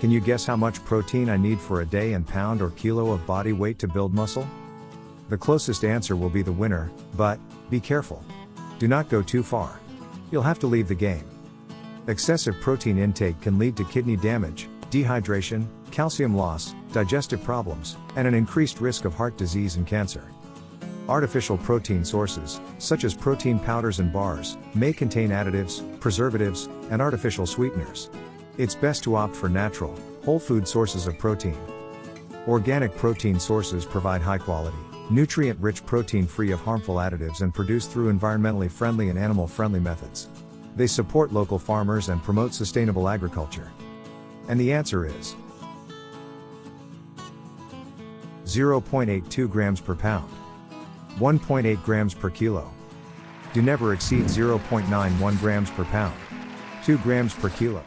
Can you guess how much protein I need for a day in pound or kilo of body weight to build muscle? The closest answer will be the winner, but, be careful. Do not go too far. You'll have to leave the game. Excessive protein intake can lead to kidney damage, dehydration, calcium loss, digestive problems, and an increased risk of heart disease and cancer. Artificial protein sources, such as protein powders and bars, may contain additives, preservatives, and artificial sweeteners. It's best to opt for natural, whole food sources of protein. Organic protein sources provide high quality, nutrient rich protein free of harmful additives and produced through environmentally friendly and animal friendly methods. They support local farmers and promote sustainable agriculture. And the answer is 0.82 grams per pound, 1.8 grams per kilo. Do never exceed 0.91 grams per pound, 2 grams per kilo.